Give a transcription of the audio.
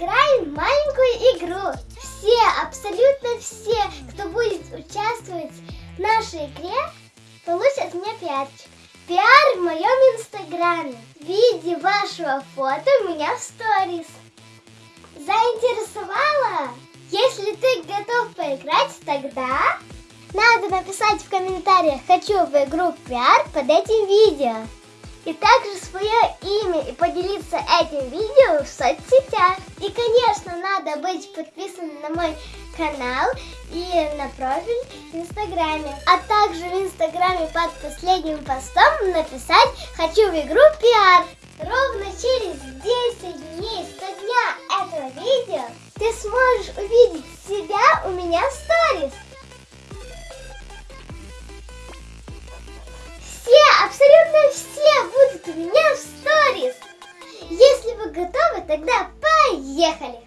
В маленькую игру. Все, абсолютно все, кто будет участвовать в нашей игре, получат меня пиарчик. Пиар в моем инстаграме. В виде вашего фото у меня в сторис. Заинтересовала? Если ты готов поиграть, тогда надо написать в комментариях «Хочу в игру пиар» под этим видео. И также свое имя и поделиться этим видео в соцсетях. И, конечно, надо быть подписанным на мой канал и на профиль в Инстаграме. А также в Инстаграме под последним постом написать «Хочу в игру пиар». Ровно через 10 дней со дня этого видео ты сможешь увидеть себя у меня в сторис. Тогда поехали!